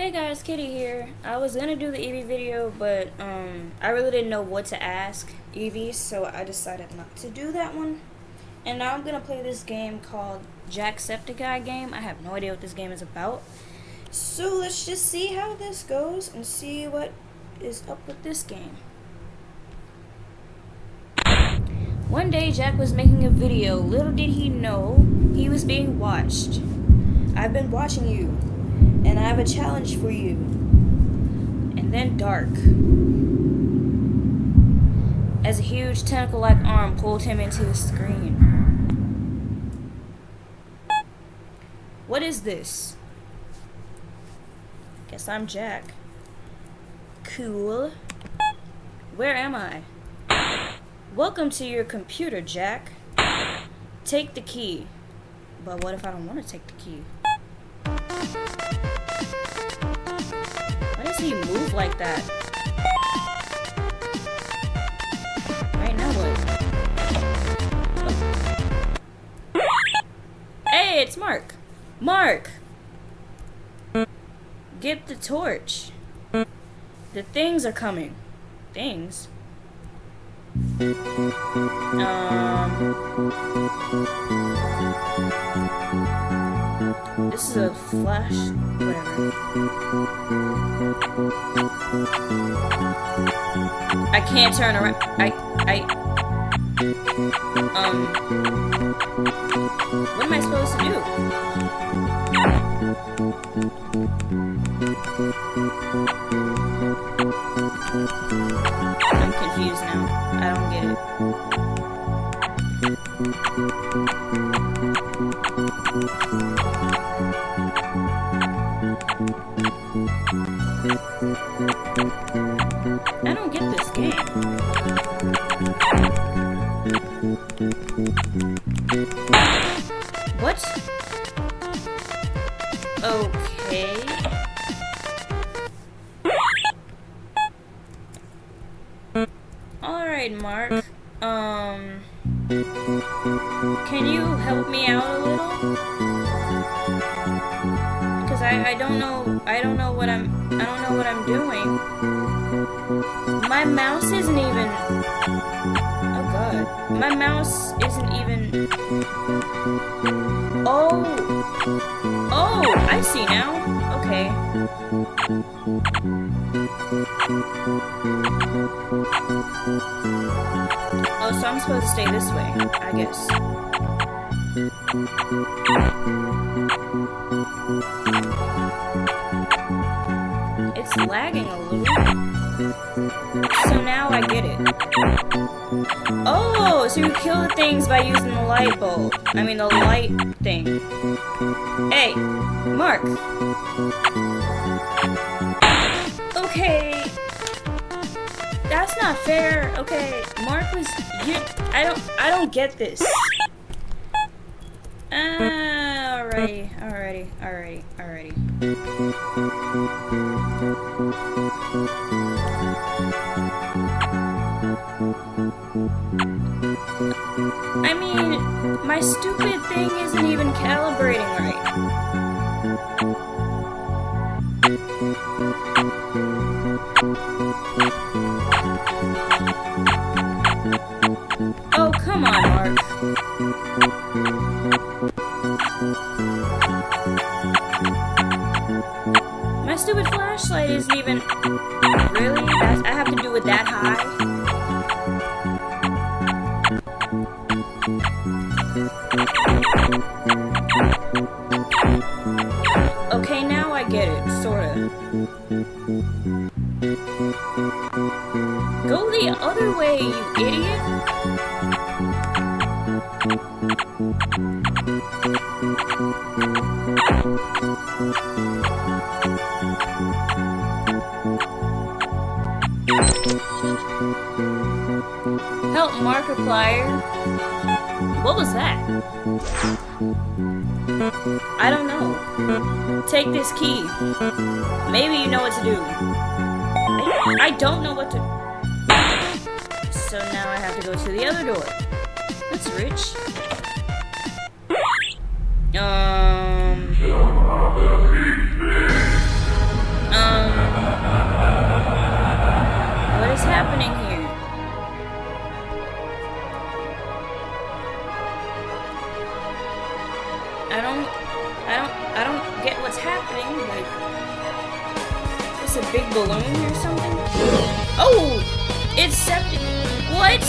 Hey guys, Kitty here. I was gonna do the Eevee video, but um, I really didn't know what to ask Eevee, so I decided not to do that one. And now I'm gonna play this game called Jacksepticeye game. I have no idea what this game is about. So let's just see how this goes and see what is up with this game. One day Jack was making a video. Little did he know he was being watched. I've been watching you and I have a challenge for you. And then dark. As a huge tentacle-like arm pulled him into the screen. What is this? Guess I'm Jack. Cool. Where am I? Welcome to your computer, Jack. Take the key. But what if I don't want to take the key? Why does he move like that? Right now what? Hey, it's Mark. Mark! Get the torch. The things are coming. Things? Um, this is a flash, whatever. I can't turn around. I, I, um, what am I supposed to do? I'm confused now. I don't get it. What? Okay. Alright, Mark. Um... Can you help me out a little? Because I, I don't know, I don't know what I'm, I don't know what I'm doing. My mouse isn't even. My mouse isn't even, oh, oh, I see now. Okay. Oh, so I'm supposed to stay this way, I guess. It's lagging a little. So now I get it. Oh, so you kill the things by using the light bulb. I mean the light thing. Hey, Mark. Okay. That's not fair. Okay, Mark was you I don't I don't get this. Ah, alrighty, alrighty, alrighty, alrighty. I mean, my stupid thing isn't even calibrating right. Oh, come on, Mark. My stupid flashlight isn't even... Really? I have to do it that high? Go the other way, you idiot! Help Markiplier. What was that? I don't know. Take this key. Maybe you know what to do. I, I don't know what to so now I have to go to the other door. That's rich. Um... Um... What is happening here? I don't, I don't, I don't get what's happening. Like, it's a big balloon or something? Oh, it's septic. What?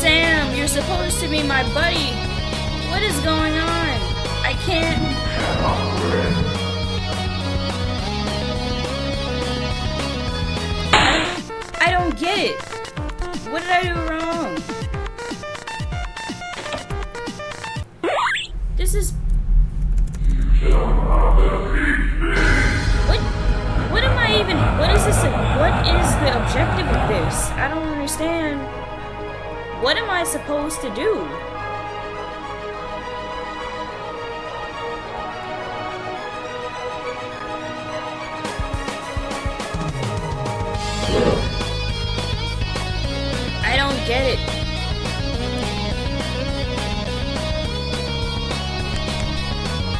Sam, you're supposed to be my buddy. What is going on? I can't. I don't get it. What did I do wrong? This is. The objective of this? I don't understand. What am I supposed to do? I don't get it.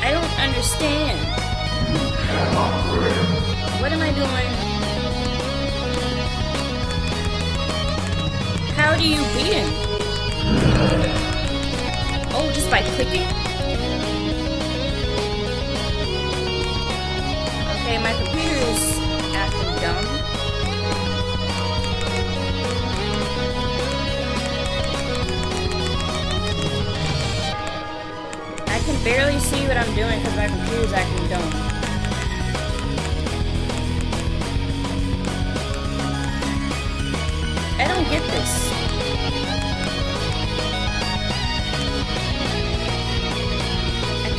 I don't understand. What am I doing? How do you beat him? Oh, just by clicking? Okay, my computer is acting dumb. I can barely see what I'm doing because my computer's acting dumb. I don't get this.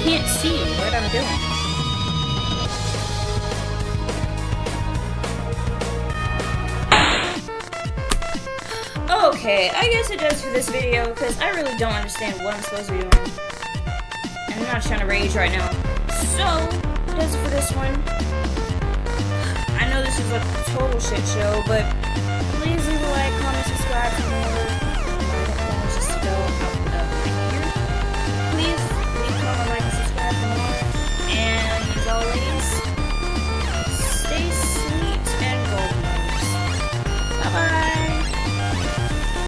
Can't see what I'm doing. Okay, I guess it does for this video because I really don't understand what I'm supposed to be doing. And I'm not trying to rage right now. So, does it for this one. I know this is a total shit show, but please leave a like, comment, subscribe more.